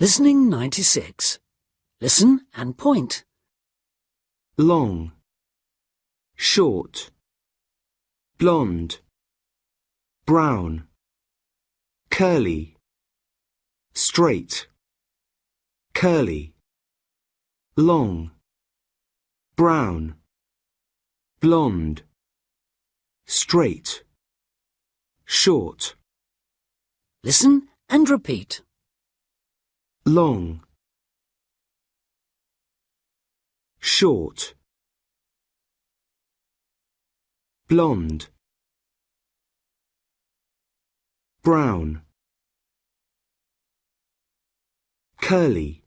Listening 96. Listen and point. long, short, blonde, brown, curly, straight, curly, long, brown, blonde, straight, short, Listen and repeat. Long, short, blonde, brown, curly,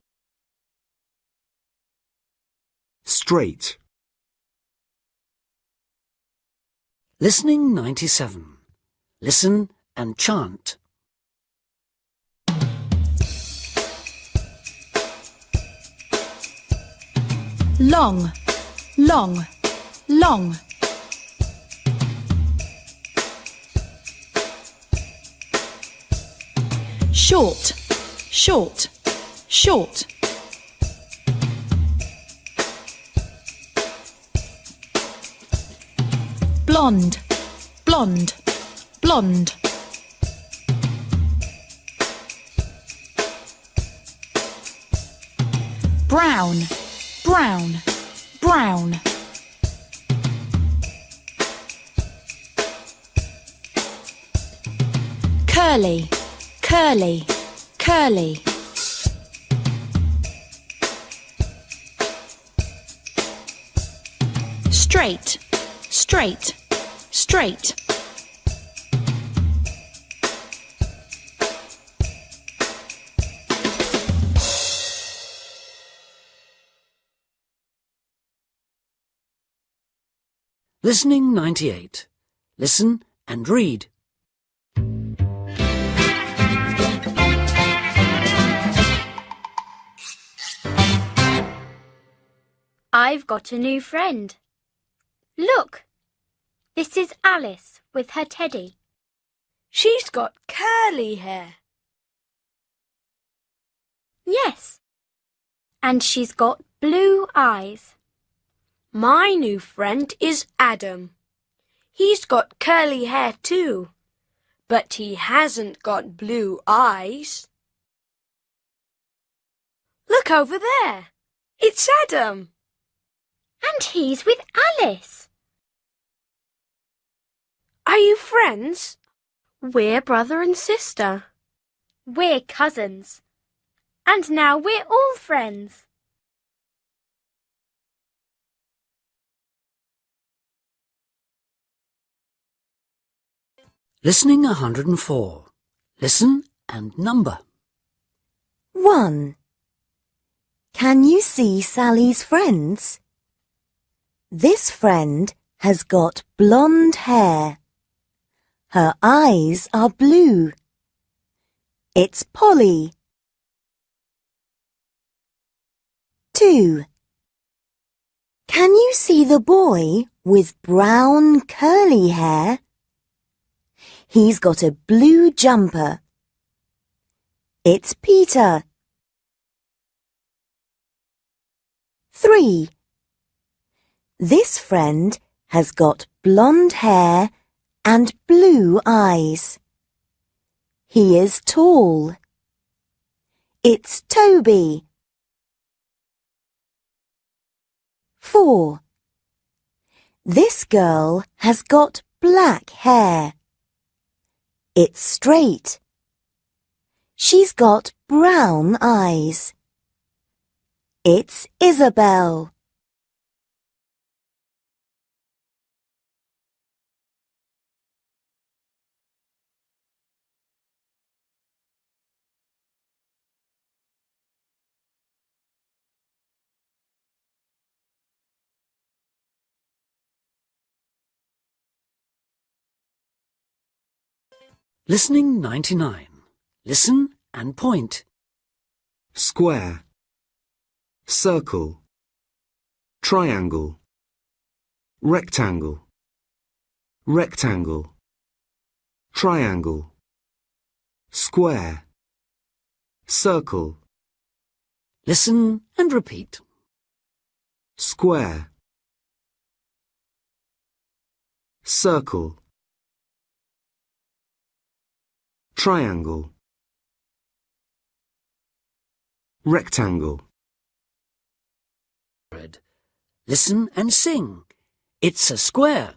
straight, Listening 97. Listen and chant. Long, long, long. Short, short, short. Blonde, blonde, blonde. Brown, brown, brown. Curly, curly, curly. Straight, straight, straight. Listening 98. Listen and read. I've got a new friend. Look, this is Alice with her teddy. She's got curly hair. Yes, and she's got blue eyes. My new friend is Adam. He's got curly hair too, but he hasn't got blue eyes. Look over there. It's Adam. And he's with Alice. Are you friends? We're brother and sister. We're cousins. And now we're all friends. Listening 104. Listen and number. 1. Can you see Sally's friends? This friend has got blonde hair. Her eyes are blue. It's Polly. 2. Can you see the boy with brown curly hair? He's got a blue jumper. It's Peter. 3. This friend has got blonde hair and blue eyes. He is tall. It's Toby. 4. This girl has got black hair. It's straight. She's got brown eyes. It's Isabel. Listening 99. Listen and point. square, circle, triangle, rectangle, rectangle, triangle, square, circle, Listen and repeat. Square. Circle. Triangle. Rectangle. Red. Listen and sing. It's a square.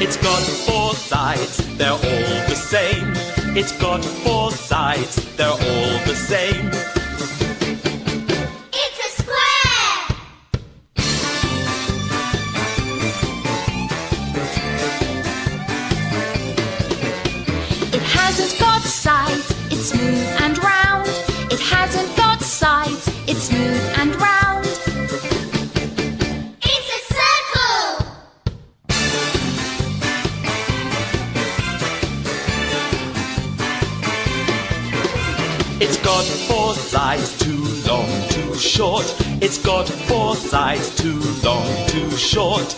It's got four sides, they're all the same. It's got four sides, they're all the same. Hasn't got sides, it's smooth and round. It hasn't got sides, it's smooth and round. It's a circle! It's got four sides, too long, too short. It's got four sides, too long, too short.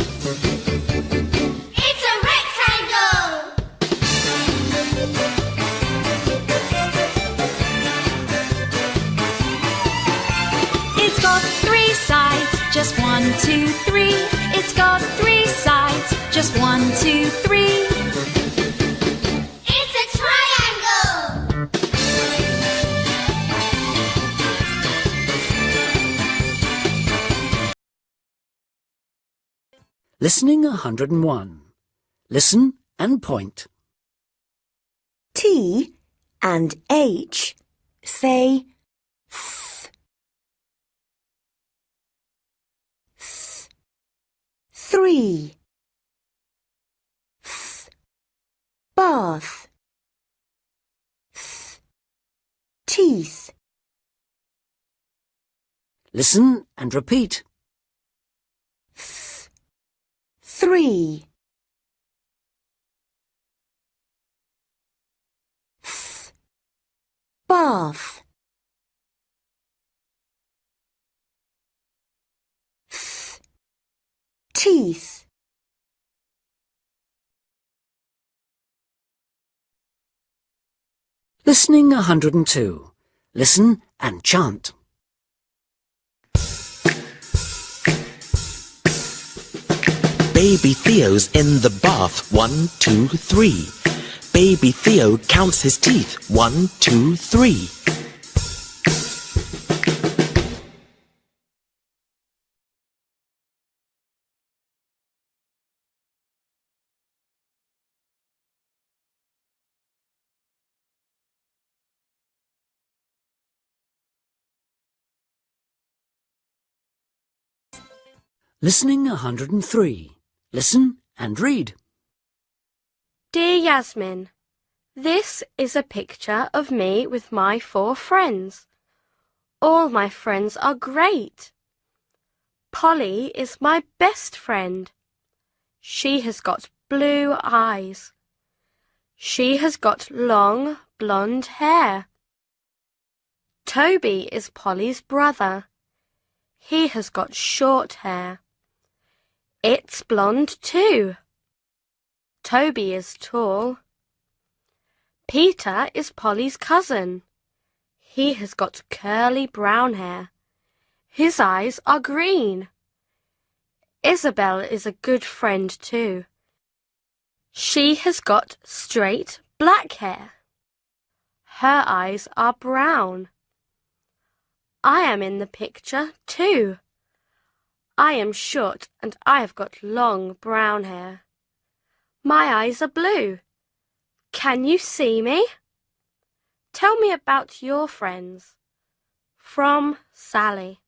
One, two, three. It's got three sides, just one, two, three. It's a triangle! Listening 101. Listen and point. T and H say th. Th. Three. Th. Bath. Th. Teeth. Listen and repeat. Th. Three. Th. Bath. Th. Teeth. Listening 102. Listen and chant. Baby Theo's in the bath. One, two, three. Baby Theo counts his teeth. One, two, three. Listening 103. Listen and read. Dear Yasmin, this is a picture of me with my four friends. All my friends are great. Polly is my best friend. She has got blue eyes. She has got long blonde hair. Toby is Polly's brother. He has got short hair. It's blonde too. Toby is tall. Peter is Polly's cousin. He has got curly brown hair. His eyes are green. Isabel is a good friend too. She has got straight black hair. Her eyes are brown. I am in the picture too. I am short and I have got long brown hair. My eyes are blue. Can you see me? Tell me about your friends. From Sally.